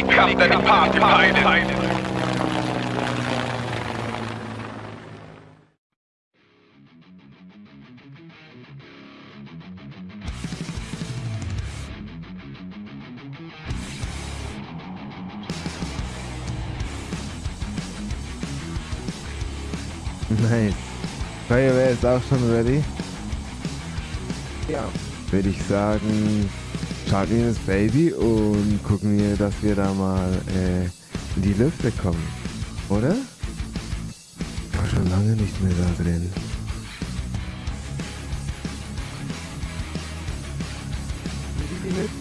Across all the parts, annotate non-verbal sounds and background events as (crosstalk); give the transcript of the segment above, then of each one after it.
Come the party pilot. Nice. Feuerwehr ist auch schon ready. Ja. Würde ich sagen, starten wir das Baby und gucken wir, dass wir da mal äh, in die Lüfte kommen. Oder? War schon lange nicht mehr da drin.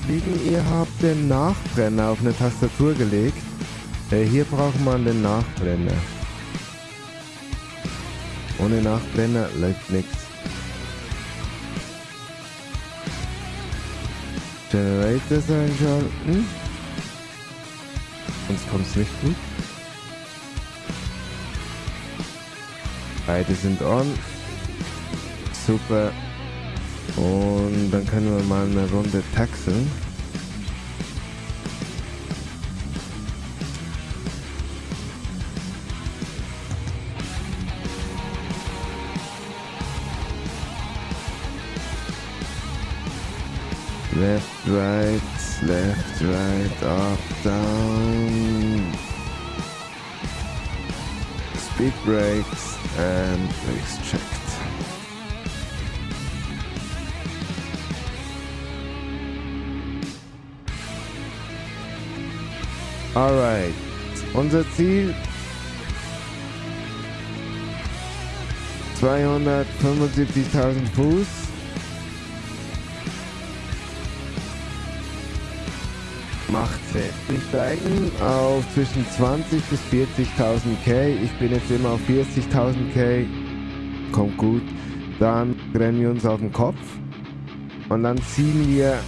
Liegen, ihr habt den Nachbrenner auf eine Tastatur gelegt. Äh, hier braucht man den Nachbrenner. Ohne Nachbrenner läuft nichts. Generators einschalten. Sonst kommt es nicht gut. Beide sind on. Super. Und dann können wir mal eine Runde taxeln. Left, right, left, right, up, down. Speed brakes and brakes checked. Alright, unser Ziel 275.000 Fuß. Macht Sinn. Wir steigen auf zwischen 20 bis 40.000 K. Ich bin jetzt immer auf 40.000 K. Kommt gut. Dann rennen wir uns auf den Kopf. Und dann ziehen wir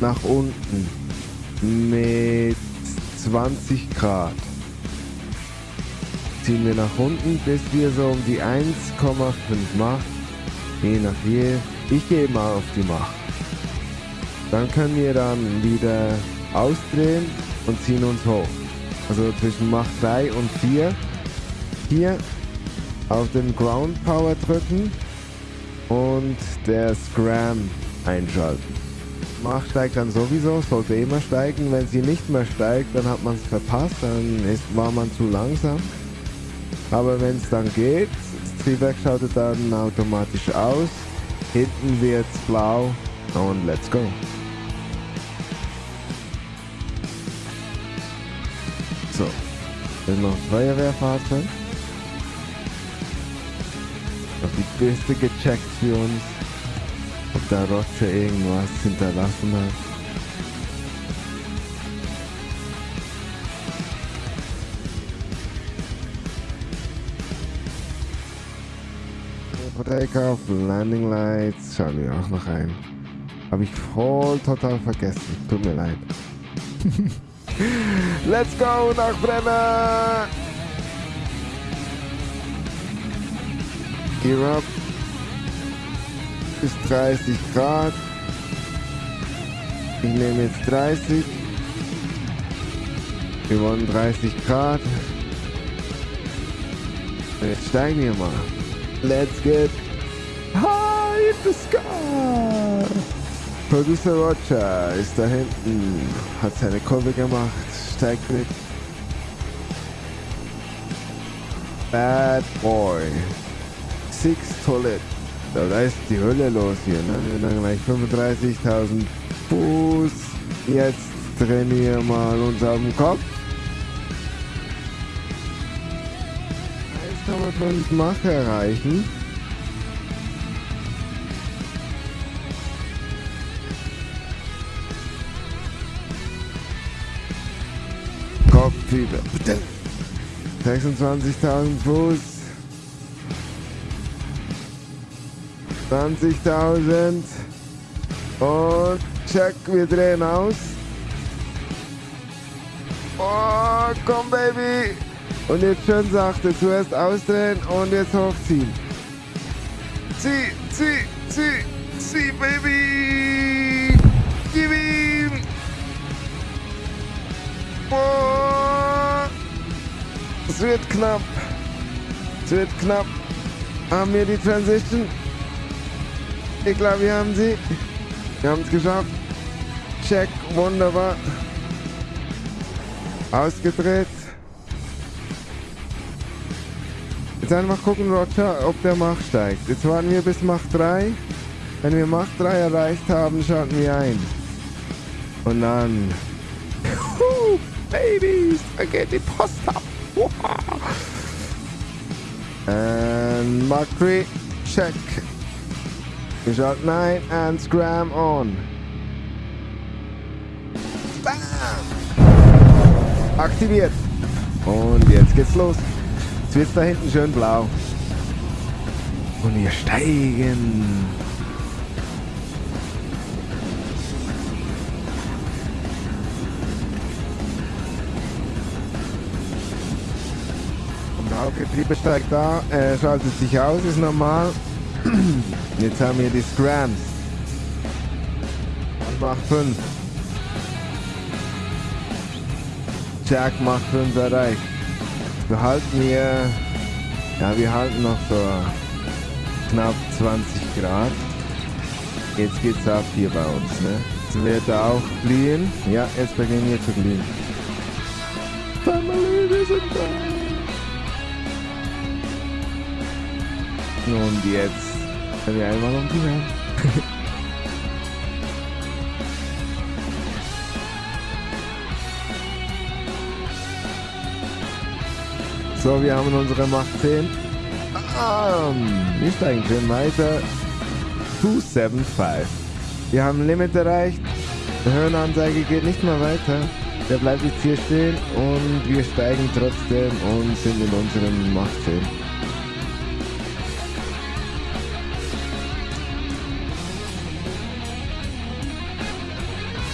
nach unten mit 20 Grad. Ziehen wir nach unten, bis wir so um die 1,5 Mach. Je nach je. Ich gehe mal auf die Mach. Dann können wir dann wieder ausdrehen und ziehen uns hoch. Also zwischen Mach 3 und 4. Hier auf den Ground Power drücken und der Scram einschalten. Mach steigt dann sowieso, sollte immer steigen. Wenn sie nicht mehr steigt, dann hat man es verpasst, dann ist, war man zu langsam. Aber wenn es dann geht, das Triebwerk schaltet dann automatisch aus. Hinten wird es blau und let's go. So, dann noch Feuerwehrfahrzeug. Noch die Beste gecheckt für uns, ob der Roger irgendwas hinterlassen hat. Takeoff, Landing Lights, schauen wir auch noch ein. Habe ich voll total vergessen. Tut mir leid. (laughs) Let's go nach Brenner! Gear up. Bis 30 Grad. Ich nehme jetzt 30. Wir wollen 30 Grad. Jetzt steigen wir mal. Let's get high in the sky. Producer Roger ist da hinten, hat seine Kurve gemacht, steigt mit. Bad Boy. Six Toilet. Da ist die Hölle los hier. Ne? Wir haben gleich 35.000 Fuß. Jetzt drehen wir mal uns auf den Kopf. Jetzt haben wir 5 Mach erreichen. 26.000 Fuß. 20.000. Und check, wir drehen aus. Oh, komm Baby. Und jetzt schön sachte, zuerst ausdrehen und jetzt hochziehen. Zieh, zieh, zieh, zieh, Baby. Gib ihm. Es wird knapp. Es wird knapp. Haben wir die Transition? Ich glaube, wir haben sie. Wir haben es geschafft. Check, wunderbar. Ausgedreht. Jetzt einfach gucken, Roger, ob der Mach steigt. Jetzt warten wir bis Mach 3. Wenn wir Mach 3 erreicht haben, schalten wir ein. Und dann... Babies, da geht die Post ab. And 3, check. Schalten ein and scram on. Bam! Aktiviert. Und jetzt geht's los. Jetzt wird's da hinten schön blau. Und wir steigen. Und Hauptgetriebe steigt da, äh, schaltet sich aus, ist normal. (clears throat) Jetzt haben wir die Scrams. Und Mach 5. Jack Mach 5 erreicht. Wir halten hier, ja wir halten noch so knapp 20 Grad. Jetzt geht's ab hier bei uns, ne? Jetzt wird er auch glühen. Ja, jetzt beginnen wir zu glühen. Family, wir sind da. Und jetzt können wir einmal um die Welt. So, wir haben unsere Macht 10. Um, wir steigen schön weiter. 275. Wir haben Limit erreicht. Die Höhenanzeige geht nicht mehr weiter. Der bleibt jetzt hier stehen und wir steigen trotzdem und sind in unserem Macht 10.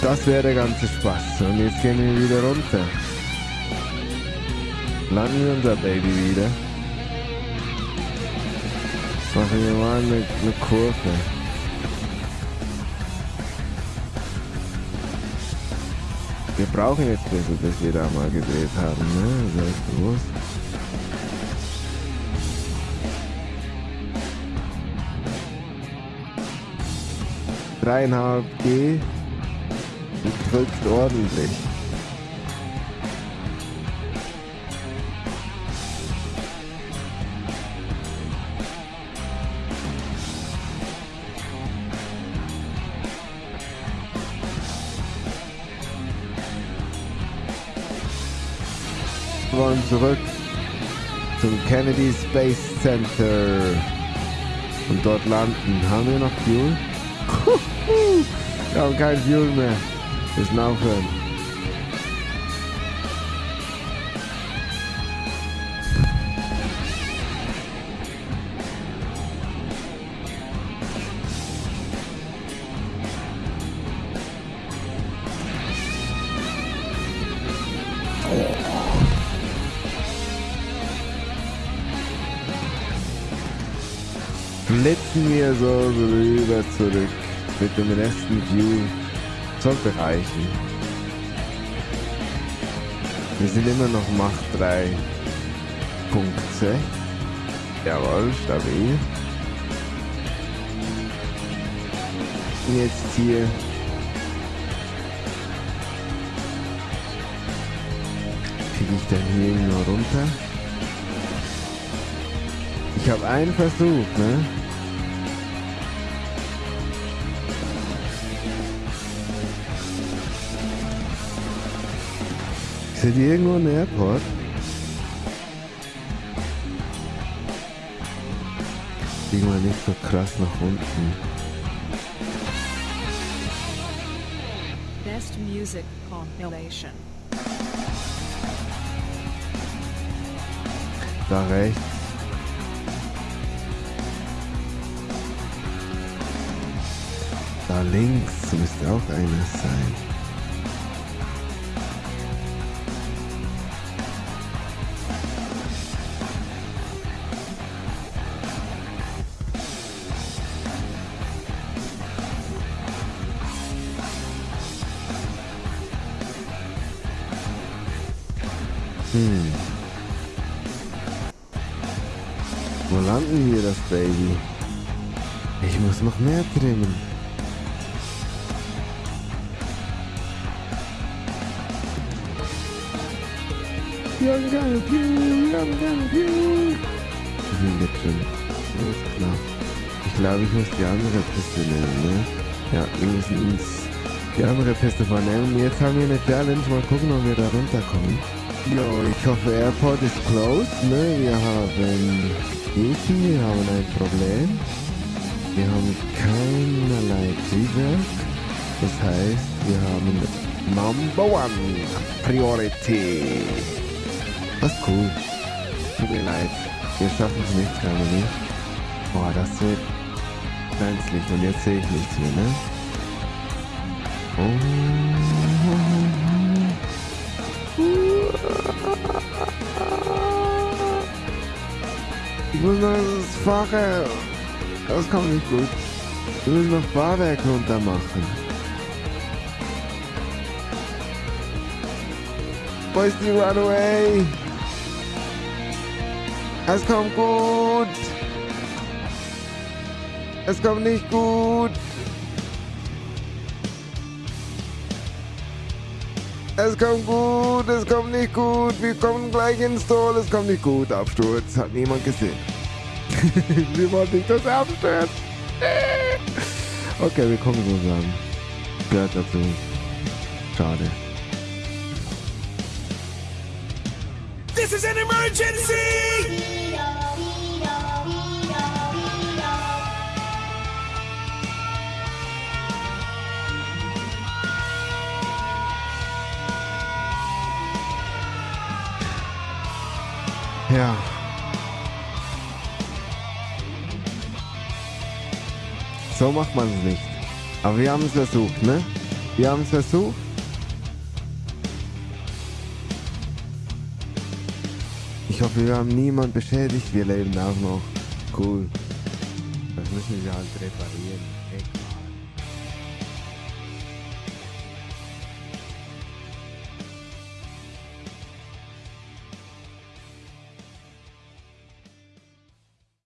Das wäre der ganze Spaß. Und jetzt gehen wir wieder runter. Landen wir unser Baby wieder. Machen wir mal eine, eine Kurve. Wir brauchen jetzt besser, dass wir da mal gedreht haben, ne? Das ist bewusst. Dreieinhalb G und drückt ordentlich. Wir wollen zurück zum Kennedy Space Center und dort landen. Haben wir noch Fuel? (laughs) Wir haben kein Fuel mehr. Müssen aufhören. Flitzen wir so rüber zurück mit dem rechten View sollte reichen. Wir sind immer noch Macht 3. Punkt 6. Jawohl, stabil. Jetzt hier. Kriege ich denn hier irgendwo runter? Ich habe einen Versuch, ne? Ist hier irgendwo ein Airport? Fliegen wir nicht so krass nach unten. Best Music Compilation. Da rechts. Da links müsste auch eines sein. Hm. Wo landen wir das Baby? Ich muss noch mehr trimmen. Wir haben keine Piu, wir haben keine Piu. Wir sind schon. Alles klar. Ich glaube, ich muss die andere Piste nehmen, ne? Ja, wir müssen uns die andere Piste vornehmen. Jetzt haben wir eine Challenge. Mal gucken, ob wir da runterkommen. Jo, ich hoffe, Airport ist closed, ne? Wir haben Easy, wir haben ein Problem. Wir haben keinerlei Triebwerk. Das heißt, wir haben Number One Priority. Das cool. Tut mir leid. Wir schaffen es nicht, Family. Boah, das wird brenzlig. Und jetzt sehe ich nichts mehr, ne? Oh. Fahrwerk. Das kommt nicht gut. Wir müssen noch Fahrwerk runter machen. Wo ist die Runaway? Es kommt gut. Es kommt nicht gut. Es kommt gut, es kommt nicht gut. Wir kommen gleich ins Tor. Es kommt nicht gut. Absturz. Hat niemand gesehen. (laughs) wir wollten nicht, dass er abstürzt. (laughs) okay, wir kommen zusammen. Gehört dazu. Schade. This is an emergency! So macht man es nicht. Aber wir haben es versucht, ne? Wir haben es versucht. Ich hoffe, wir haben niemand beschädigt. Wir leben auch noch. Cool. Das müssen wir halt reparieren.